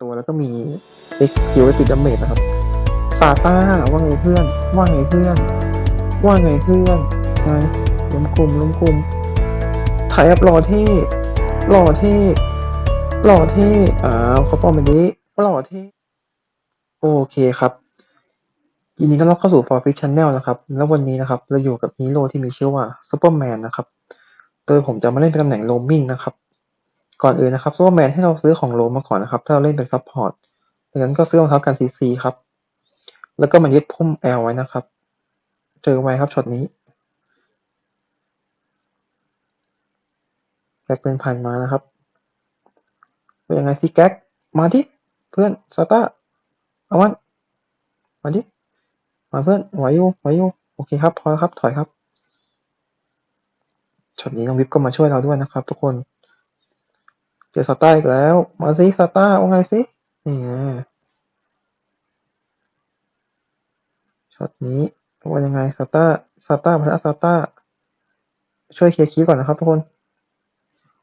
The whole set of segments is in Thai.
ตัวแล้วก็มี X คิวไว้ติดดาเมจนะครับซาต้าว่าไงเพื่อน ว่าไงเพื่อน ว่าไงเพื่อนไงล้มกลุ่มล้มกลุ่มถ่ายอัพหล่อเท่หล่อเท่หล่อเท่อ่าเขาป้อมแบบนี้หล่อเท่โอเคครับยินดีต้อนรับเข้าสู่ For Fish Channel นะครับ แล้ววันนี้นะครับ เราอยู่กับฮีโร่ที่มีชื่อว่า Superman นะครับ โดยผมจะมาเล่นเป็นตำแหน่งโรมมิ่งนะครับ ก่อนอื่นนะครับซูเปอร์แมนให้เราซื้อของโลมาก่อนนะครับ ถ้าเราเล่นเป็นซัพพอร์ตดังนั้นก็ซื้อรองเท้ากันซีซีครับ แล้วก็มายึดพุ่มแอลไว้นะครับ เจอไว้ครับช็อตนี้แก๊กเป็นพันมานะครับ เป็นยังไงสิแก๊กมาที่เพื่อนสตาร์เอาวันมาที่มาเพื่อนไหวอยู่ไหวอยู่โอเคครับ พอครับถอยครับช็อตนี้น้องวิปก็มาช่วยเราด้วยนะครับ ทุกคน เจอสตาร์อีกแล้ว มาสิสตาร์ว่าไงสินี่ไงช็อตนี้ว่ายังไงสตาร์สตาร์มาสตาร์ช่วยเคลียร์คีก่อนนะครับทุกคน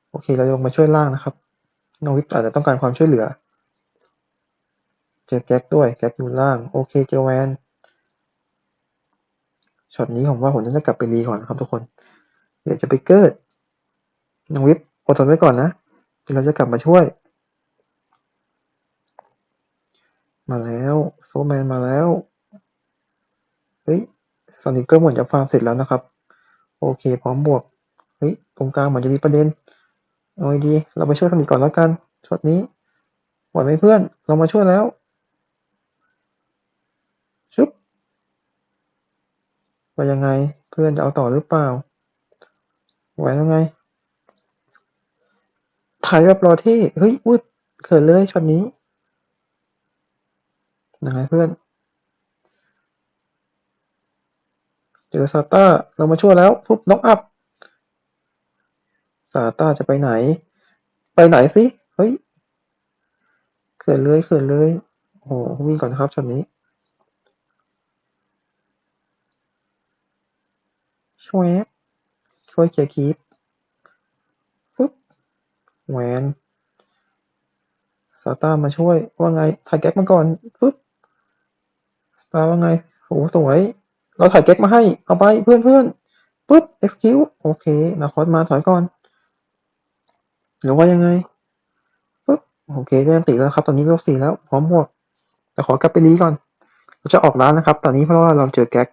โอเค เราลงมาช่วยล่างนะครับน้องวิปอาจจะต้องการความช่วยเหลือ เจอแก๊กด้วย แก๊กอยู่ล่าง โอเค เจอแวน ช็อตนี้ผมว่าผมจะกลับไปรีก่อนนะครับทุกคน เดี๋ยวจะไปเกิดน้องวิปอดทนไว้ก่อนนะ เราจะกลับมาช่วย มาแล้วซูเปอร์แมนมาแล้ว เฮ้ยซอนิกเกอร์เหมือนจะฟาร์มเสร็จแล้วนะครับ โอเค พร้อมบวก เฮ้ย ตรงกลางเหมือนจะมีประเด็นเอาดี เราไปช่วยซอนิกก่อนแล้วกันช็อตนี้ไหวไหมเพื่อน เรามาช่วยแล้วชุบว่ายังไง เพื่อนจะเอาต่อหรือเปล่าไหวยังไง ถ่ายแบบรอเท่เฮ้ยวุดเขินเลยช็อตนี้ยังไงเพื่อน เจอซาต้าเรามาช่วยแล้วปุ๊บน็อกอัพซาต้าจะไปไหน ไปไหนสิ เฮ้ย เขินเลยเขินเลยโอ้โหวิ่งก่อนครับช็อตนี้ช่วยช่วยเคลียร์คีปปุ๊บ แหวนซาต้ามาช่วย ว่าไง ถ่ายแก๊กมาก่อนปุ๊บซาต้าว่าไงโหสวย เราถ่ายแก๊กมาให้ เอาไปเพื่อนเพื่อนปุ๊บ execute โอเคนาคอสมาถอยก่อน หรือว่ายังไงปุ๊บ โอเคได้อัลติแล้วครับ ตอนนี้เวลสี่แล้ว พร้อมบวกแต่ขอกลับไปรีก่อน เราจะออกล้างนะครับ ตอนนี้เพราะว่าเราเจอแก๊ก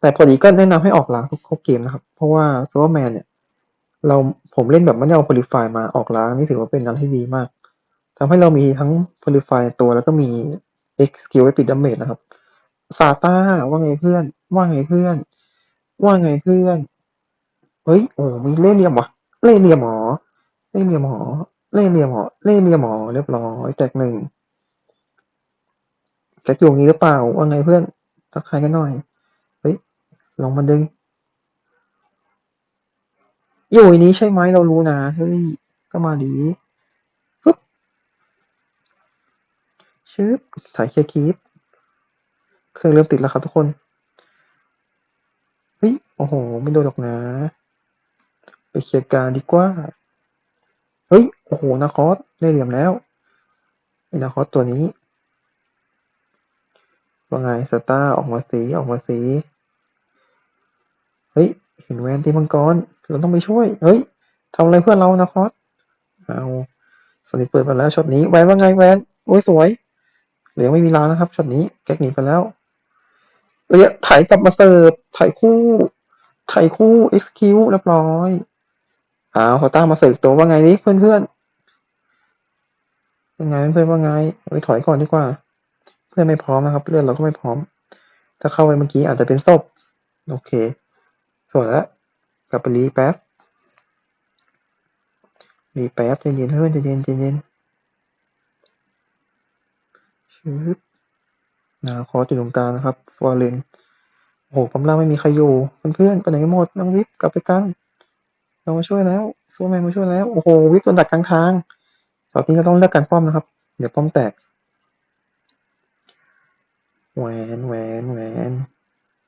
แต่พอดีก็แนะนำให้ออกล้างทุกเกมนะครับ เพราะว่าซูเปอร์แมนเนี่ย เราผมเล่นแบบไม่ได้เอา purify มาออกล้างนี่ถือว่าเป็นอะไรที่ดีมาก ทำให้เรามีทั้ง purify ตัวแล้วก็มี X สกิลไว้ปิดดาเมจนะครับซาต้าว่าไงเพื่อน ว่าไงเพื่อน ว่าไงเพื่อน เฮ้ยโอ้มีเล่เหลี่ยมวะเล่เหลี่ยมหมอเล่เหลี่ยมหมอเล่เหลี่ยมหมอเล่เหลี่ยมหมอเรียบร้อยแตกหนึ่งแจ็คอยู่งนี้หรือเปล่าว่าไงเพื่อนทักทายกันหน่อยเฮ้ยลองมาดึง อยู่ในนี้ใช่ไหมเรารู้นะเฮ้ยก็มาดีปึ๊บชึบถ่ายเคลียร์คีปเครื่องเริ่มติดแล้วครับทุกคนเฮ้ยโอ้โห ไม่โดนหรอกนะ ไปเคลียร์การดีกว่า เฮ้ย โอ้โหนาคอสได้เหลี่ยมแล้วไอ้นาคอสตัวนี้ว่าไงสตาร์ออกมาสีออกมาสี เฮ้ย เห็นแวนตีมังกร เราต้องไปช่วย เฮ้ยทำอะไรเพื่อเรานาคอสเอาสนิทเปิดมาแล้วช็อตนี้แวนว่าไงแวนโอ้ยสวย เหลือไม่มีล้านะครับช็อตนี้แก๊กหนีไปแล้วเรียถ่ายกลับมาเสิร์ฟถ่ายคู่ถ่ายคู่ XQ เรียบร้อยอ้าวเขาตั้งมาเสิร์ฟตัวว่าไงนี่เพื่อนเพื่อนยังไงเพื่อนว่าไงไปถอยก่อนดีกว่า เพื่อนไม่พร้อมนะครับเลือดเราก็ไม่พร้อม ถ้าเข้าไปเมื่อกี้อาจจะเป็นศพโอเค สวยแล้ว กลับไปรีแป๊บรีแป๊บใจเย็นเพื่อนใจเย็นใจเย็นชึบนาคอสอยู่ตรงกลางนะครับฟอร์เรนโอ้โหกำลังไม่มีใครอยู่เพื่อนๆไปไหนกันหมดน้องวิปกลับไปกันเรามาช่วยแล้วซูแมนมาช่วยแล้วโอ้โหวิปโดนดักกลางทางตอนนี้เราต้องเลือกการป้อมนะครับ เดี๋ยวป้อมแตกแหวนแหวนแหวน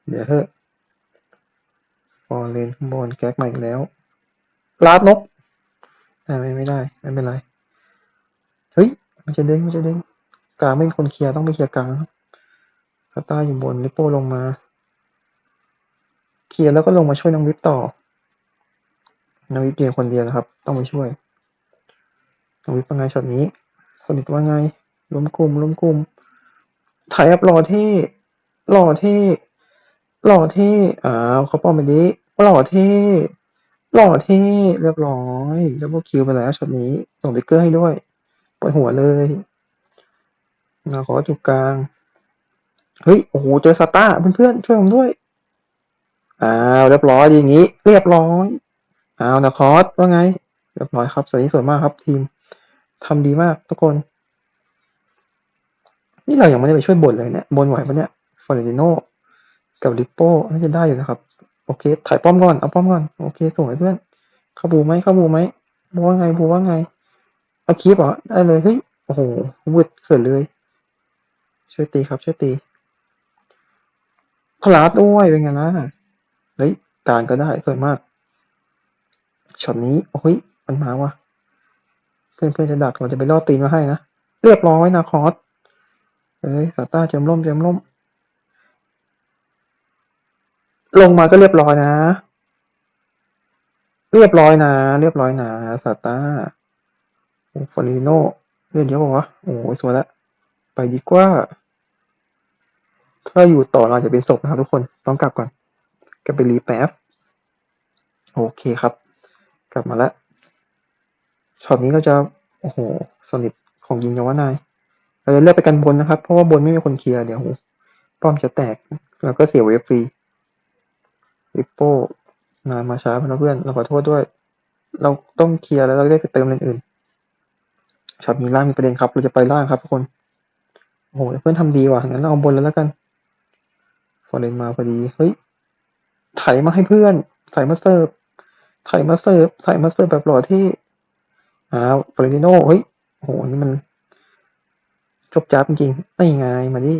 เดี๋ยวเถอะ ฟอเรนข้างบนแก๊กมาอีกแล้วลาดนกไม่ไม่ไม่ได้ไม่เป็นไรเฮ้ยมันจะเด้งมันจะเด้งกลางไม่มีคนเคลียร์ต้องไปเคลียร์กลางครับสตาอยู่บนลิโป้ลงมาเคลียร์แล้วก็ลงมาช่วยน้องวิปต่อน้องวิปเพียงคนเดียวนะครับ ต้องไปช่วยน้องวิปว่าไงช็อตนี้สนิทว่าไงล้มกลุ่มล้มกลุ่มถ่ายอัพรอที่หล่อที่ หล่อเท่ อ้าว เขาป้อมไปนี้ หล่อเท่ หล่อเท่ เรียบร้อย ดับเบิลคิวไปแล้วช็อตนี้ ส่งติ๊กเกอร์ให้ด้วยปวดหัวเลยนาขอจุกกลาง เฮ้ย โอ้โห เจอสตาร์เพื่อนๆ ช่วยผมด้วย อ้าว เรียบร้อยอย่างนี้ เรียบร้อย อ้าวนะคอสว่าไง เรียบร้อยครับสวยที่สวยมากครับทีมทำดีมากทุกคน นี่เรายังไม่ได้ไปช่วยบนเลยเนี่ยบนไหวปะเนี่ยฟอร์เรนติโน กับลิปโป้น่าจะได้อยู่นะครับ โอเค ถ่ายป้อมก่อน เอาป้อมก่อน โอเคสวยเพื่อน เข้าบูไหมเข้าบูไหมบูว่าไงบูว่าไง เอาคีบเหรอ ได้เลย เฮ้ย โอ้โหวืดเขินเลย ช่วยตีครับ ช่วยตีพลาดด้วยเป็นไงล่ะเฮ้ยการก็ได้สวยมาก ช็อตนี้โอ้ย มันมาว่ะ เพื่อนเพื่อนจะดักเราจะไปล่อตีนมาให้นะ เรียบร้อยนะคอสเอ้ย สาต้าเจมล่มเจมล่ม ลงมาก็เรียบร้อยนะ เรียบร้อยนะ เรียบร้อยนะสาต้าโอ้ฟอริโนเล่นเยอะปะวะโอ้ยสวยล้วไปดีกว่า ถ้าอยู่ต่อเราจะเป็นศพนะครับทุกคนต้องกลับก่อนกลับไป re แป๊บโอเคครับ กลับมาแล้วช็อตนี้เราจะโอ้โหสนิทของยิงยาวนายเราจะเลือกไปกันบนนะครับ เพราะว่าบนไม่มีคนเคลียร์เดี๋ยวป้อมจะแตก แล้วก็เสีย wave ฟรี ลิปโป้นานมาช้าเพื่อนเพื่อนเราขอโทษด้วย เราต้องเคลียร์แล้วเราได้ไปเติมเลนอื่นช็อตนี้ล่างมีประเด็นครับ เราจะไปล่างครับทุกคนโอ้โหเพื่อนทำดีว่ะงั้นเราเอาบนแล้วแล้วกันฟอร์เรนมาพอดีเฮ้ยไถมาให้เพื่อนไถมาเสิร์ฟไถมาเสิร์ฟไถมาเสิร์ฟแบบหล่อที่อ้าวฟอร์เรนติโน่เฮ้ยโหนี่มันจบจ้าบจริงๆไอ้ไงมาดิ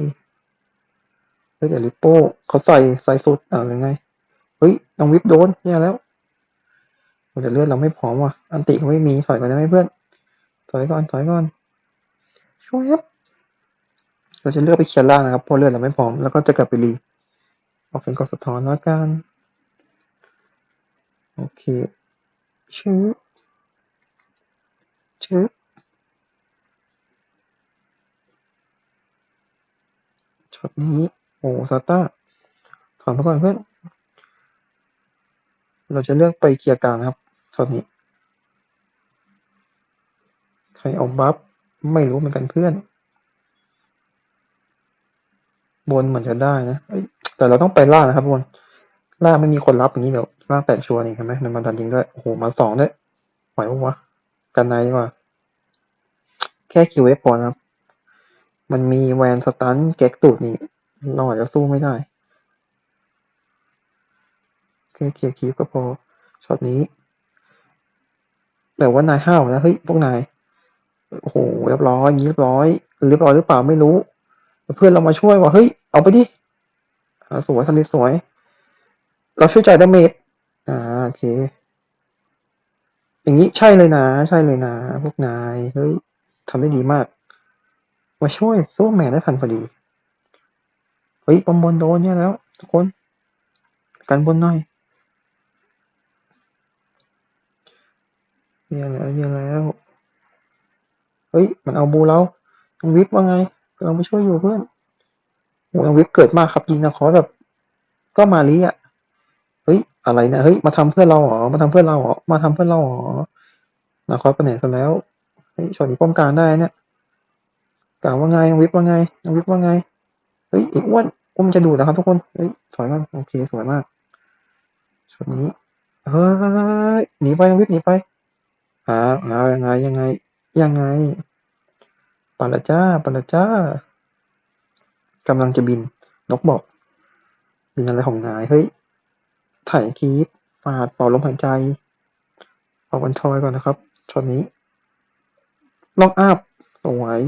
เฮ้ยเดี๋ยวลิปโป้เขาใส่ใส่สุดอ่ายังไง เฮ้ยน้องวิปโดนเนี่ยแล้วแต่เลือดเราไม่พร้อมว่ะ อันติเขาไม่มีถอยไปได้ไหมเพื่อน ถอยก่อนถอยก่อนช่วยครับเราจะเลือกไปเคลียร์ล่างนะครับเพราะเลือดเราไม่พร้อมแล้วก็จะกลับไปรีออกเป็นกดสะท้อนแล้วกันโอเคชื้อชื้อช็อตนี้โอ้ซาต้าถอนไปก่อนเพื่อน เราจะเลือกไปเคลียร์กลางนะครับช็อตนี้ ใครเอา buff ไม่รู้เหมือนกันเพื่อน บนเหมือนจะได้นะแต่เราต้องไปล่างนะครับบนล่างไม่มีคนรับอย่างนี้เดี๋ยวล่างแตกชัวร์นี่เห็นไหมมันมาดันยิงด้วยโอ้โหมาสองด้วยไหวปะวะกันไหนดีกว่า แค่เคลียร์ wave พอนะครับ มันมีแวน stun แก๊กตูดนี่เราอาจจะสู้ไม่ได้ แค่เคลียร์ creep ก็พอช็อตนี้ แต่ว่านายห้าวนะเฮ้ยพวกนายโอ้โหเรียบร้อยเรียบร้อยเรียบร้อยหรือเปล่าไม่รู้ เพื่อนเรามาช่วยว่าเฮ้ยเอาไปดิสวยทำดีสวย เราช่วยจ่าย damage อ่าโอเค อย่างนี้ใช่เลยนะ ใช่เลยนะ พวกนายเฮ้ยทำได้ดีมาก มาช่วยโซ่แมนได้ทันพอดี เฮ้ยบอมบนโดนเนี่ยแล้ว ทุกคน กันบนหน่อย เนี่ยแล้วเนี่ยแล้วเฮ้ย มันเอาบูเราน้องวิปว่าไงกำลังไปช่วยอยู่เพื่อนโอ้น้องวิปเกิดมากครับยิงนะขอแบบ ก็มาลีอะเฮ้ยอะไรนะเฮ้ยมาทำเพื่อเราเหรอมาทำเพื่อเราเหรอมาทำเพื่อเราเหรอนาคอสไปไหนซะแล้วเฮ้ยช็อตนี้ป้องกันได้เนี่ยกล่าวว่าไงน้องวิปว่าไงน้องวิปว่าไงเฮ้ยอ้อ้วนอ้วนมันจะดูนะครับทุกคนเฮ้ยถอยก่อนโอเคสวยมากช็อตนี้เฮ้ยหนีไปน้องวิปหนีไป อ่าอ่ายังไงยังไง ยังไงปาละจ้าปาละจ้ากำลังจะบิน นกบอก บินอะไรของนาย เฮ้ย ถ่ายคีปปาดเป่าลมหายใจเป่าวันทอยก่อนนะครับช็อตนี้ล็อกอัพสวย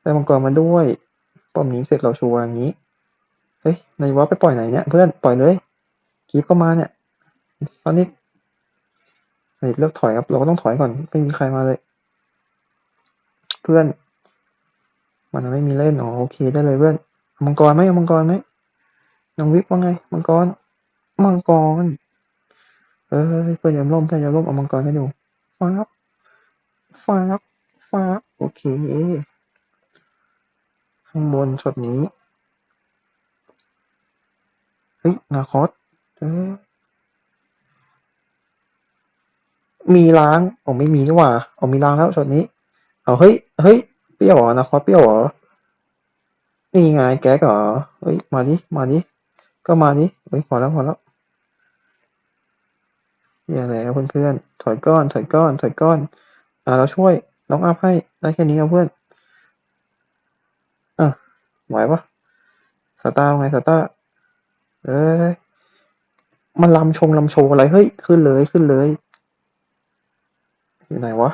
ได้มังกรมาด้วยป้อมนี้เสร็จเราชัวร์อย่างนี้ เฮ้ยนายว่าไปปล่อยไหนเนี่ย เพื่อน ปล่อยเลยคีปก็มาเนี่ยตอนนี้ เฮ้ยเลือกถอยครับ เราก็ต้องถอยก่อน ไม่มีใครมาเลย เพื่อน มันไม่มีเล่นอ๋อโอเคได้เลยเพื่อนมังกรไหมมังกรไหมน้องวิปว่าไง มังกร มังกร เออเพื่อนอย่าล้มเพื่อนอย่าล้มเอามังกรให้ดูฟ้าบฟ้าบฟ้าบโอเค ข้างบนช็อตนี้ เฮ้ยนาคอสเออ มีล้างอ๋อไม่มีนี่หว่าอ๋อมีล้างแล้วช็อตนี้เอาเฮ้ยเฮ้ยเปรี้ยวเหรอนาคอเปรี้ยวเหรอนี่ไงแก๊กเหรอเฮ้ยมาดิมาดิก็มาดิเฮ้ยพอแล้วพอแล้วอย่าแล้วเพื่อนๆถอยก้อนถอยก้อนถอยก้อนอ่าเราช่วยน้องอัพให้ได้แค่นี้ครับเพื่อนอะไหวปะสตาร์ไงสตาร์เอ้ยมันลำชงลำโชว์อะไรเฮ้ยขึ้นเลยขึ้นเลย อยู่ไหนวะ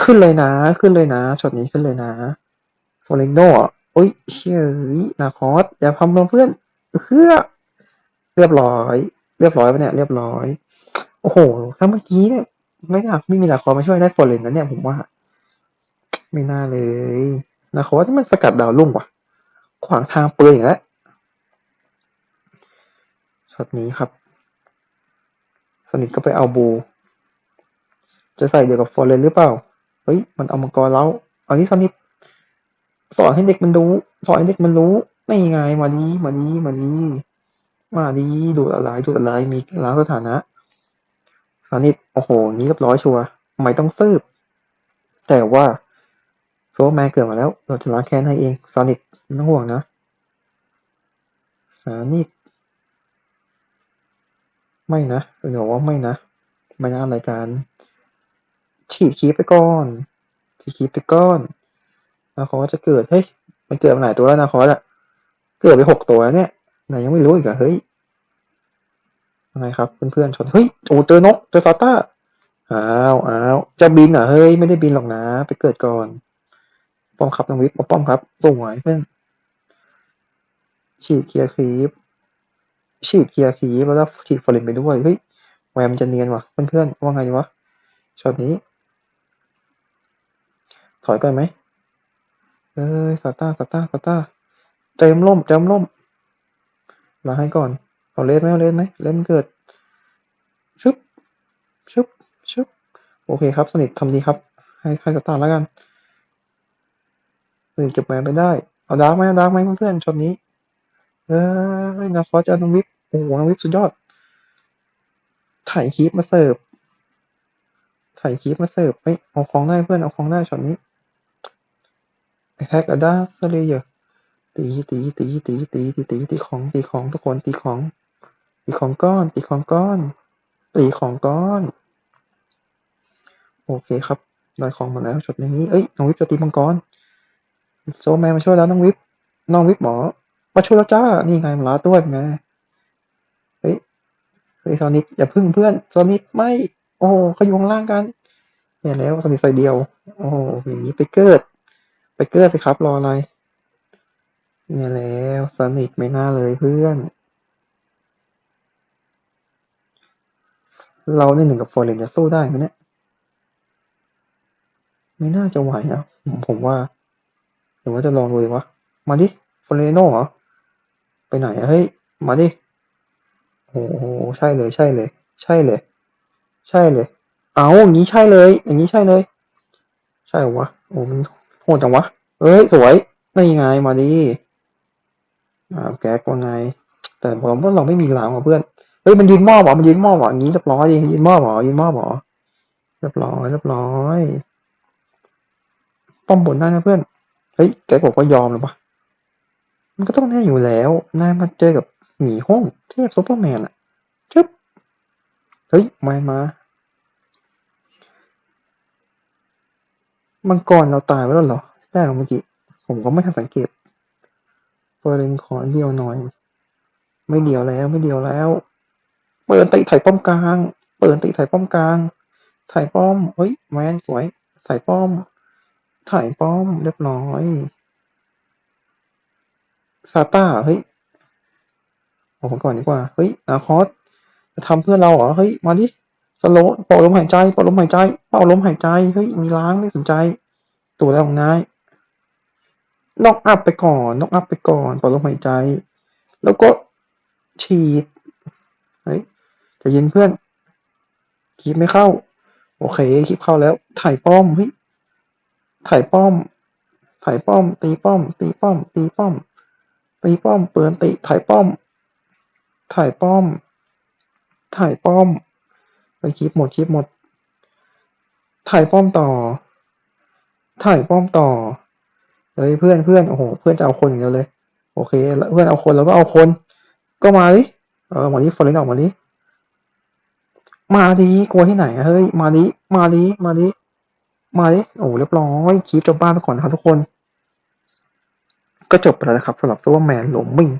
ขึ้นเลยนะ ขึ้นเลยนะช็อตนี้ขึ้นเลยนะโฟเรนโดอะโอ้ยเชื่อนาคอสอย่าพำลงเพื่อนเพื่อเรียบร้อย เรียบร้อยปะเนี่ย เรียบร้อย โอ้โห ถ้าเมื่อกี้เนี่ย ไม่น่าไม่มีนาคอสมาช่วยได้โฟเรนนะเนี่ยผมว่า ไม่น่าเลยนาคอสที่มันสกัดดาวลุ่งว่ะ ขวางทางปืนอย่างแล้วช็อตนี้ครับ สนิทก็ไปเอาบู จะใส่เดียวกับฟอร์เรนหรือเปล่า เฮ้ย มันเอามังกรแล้วอันนี้สนิทสอนให้เด็กมันรู้ สอนให้เด็กมันรู้ไม่ไงมาดีมาดีมาดีมาดีดูอะไรดูอะไรมีล้างสถานะสนิทโอ้โห นี้เรียบร้อยชัวร์ไม่ต้องซืบ แต่ว่าโฟร์แมนเกิดมาแล้ว เราจะล้างแค้นให้เองสนิทไม่ต้องห่วงนะสนิทไม่นะเป็นบอกว่าไม่นะไม่น่ารายการ ฉีดคีบไปก่อนฉีดคีบไปก่อนนาคอจะเกิดเฮ้ยมันเกิดมาหลายตัวแล้วนาคอสอะเกิดไปหกตัวแล้วเนี่ยไหนยังไม่รู้อีกอะเฮ้ยยังไงครับเพื่อนๆชนเฮ้ยโอ้เจอนกเจอซาต้าอ้าวอ้าวจะบินเหรอเฮ้ยไม่ได้บินหรอกนะ ไปเกิดก่อน ป้อมครับน้องวิทย์ป้อมครับส่งไหวเพื่อนฉีดเคลียร์คีบฉีดเคลียร์คีบแล้วก็ฉีดฟอร์เรนไปด้วยเฮ้ยแวมันจะเนียนว่ะเพื่อนๆว่าไงวะช็อตนี้ ถอยก่อนไหมเอ้ยซาต้าซาต้าซาต้าเต็มล่มเต็มล่มลาให้ก่อนเอาเลสไหมเอาเลสไหมเลสมันเกิดชึบชึบชึบโอเคครับ สนิททำดีครับ ให้ให้ซาต้าแล้วกันสนิทเก็บแหวนไปได้ เอาดาร์กไหมเอาดาร์กไหมเพื่อนๆช็อตนี้เอ้ยนาคอสจะเอน้องวิปโอ้โหน้องวิปสุดยอด ถ่ายคลิปมาเสิร์ฟถ่ายคลิปมาเสิร์ฟเฮ้ยเอาของได้เพื่อนเอาของได้ช็อตนี้ แท็กอะดาสเลยเยอะตีตีตีตีตีตีตีตีของตีของทุกคนตีของ ตีของก้อน ตีของก้อน ตีของก้อน โอเคครับได้ของมาแล้วช็อตนี้เอ้ยน้องวิปจะตีมังกรโซแมนมาช่วยแล้วน้องวิปน้องวิปหมอมาช่วยแล้วจ้านี่ไงมาลาด้วยไงเฮ้ยเฮ้ยโซนิกอย่าพึ่งเพื่อนโซนิกไม่โอ้เขาอยู่ข้างล่างกันเนี่ยแล้วโซนิกไฟเดียว โอ้อย่างนี้ไปเกิด ไปเกิดสิครับ รออะไร เนี่ยแล้วสนิทไม่น่าเลยเพื่อน เราในหนึ่งกับฟอร์เรนจะสู้ได้ไหมเนี่ย ไม่น่าจะไหวนะผมผมว่าหรือว่าจะลองดูดีวะ มาดิฟอร์เรโน่เหรอ ไปไหนอะเฮ้ย มาดิ โอ้โห ใช่เลยใช่เลย ใช่เลย ใช่เลย เอาอย่างนี้ใช่เลย อย่างนี้ใช่เลย ใช่หรอวะ โอ้มัน โหดจังวะ เอ้ย สวยนี่ไงมาดิอ่าแก๊กว่าไง แต่ผมว่าเราไม่มีหลังว่ะเพื่อน เฮ้ยมันยืนมอบเหรอมันยืนมอบเหรออย่างนี้เรียบร้อยดิยืนมอบเหรอยืนมอบเหรอเรียบร้อยเรียบร้อยป้อมบนได้นะเพื่อน เฮ้ยแกบอกว่ายอมเลยปะมันก็ต้องแน่อยู่แล้วนายมาเจอกับหมีห้องเทพซูเปอร์แมนอะจึ๊บ เฮ้ยมามา มังกรเราตายไปแล้วเหรอ ได้เหรอเมื่อกี้ ผมก็ไม่ทันสังเกตเปิดเลนขอเดียวหน่อย ไม่เดียวแล้วไม่เดียวแล้ว เปิดติไถ่ป้อมกลาง เปิดติไถ่ป้อมกลางถ่ายป้อม เฮ้ยแมนสวยถ่ายป้อมถ่ายป้อมเรียบร้อยซาต้า เฮ้ยเอาผมก่อนดีกว่า เฮ้ยนาคอสจะทำเพื่อเราเหรอ เฮ้ย มาดิ สโลว์เป่าลมหายใจเป่าลมหายใจเป่าลมหายใจเฮ้ยมีล้างไม่สนใจ ตัวแล้วของนายน็อกอัพไปก่อนน็อกอัพไปก่อนต่อลมหายใจ แล้วก็ฉีดเฮ้ยจะเย็นเพื่อนคีบไม่เข้า โอเคคีบเข้าแล้ว ถ่ายป้อมเฮ้ยถ่ายป้อม ถ่ายป้อม ตีป้อม ตีป้อม ตีป้อม ตีป้อม เปิดติถ่ายป้อม ถ่ายป้อม ถ่ายป้อม ไปคลิปหมดคลิปหมด ถ่ายป้อมต่อ ถ่ายป้อมต่อเฮ้ยเพื่อนเพื่อนโอ้โหเพื่อนจะเอาคนอย่างเดียวเลย โอเคแล้วเพื่อนเอาคนแล้วก็เอาคน ก็มาดิเออมาดิฟอร์เรนออกมาดิมาดิกลัวที่ไหนเฮ้ยมาดิมาดิมาดิมาดิโอ้เรียบร้อยคลิปจบบ้านไปก่อนนะครับทุกคน ก็จบไปแล้วนะครับสำหรับซูเปอร์แมนหลงมิง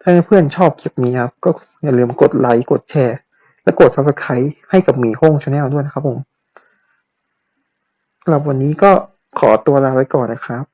ถ้าเพื่อนชอบคลิปนี้ครับก็อย่าลืมกดไลค์กดแชร์ และกด subscribe ให้กับหมีห้อง channel ด้วยนะครับผมสำหรับวันนี้ก็ขอตัวลาไปก่อนนะครับ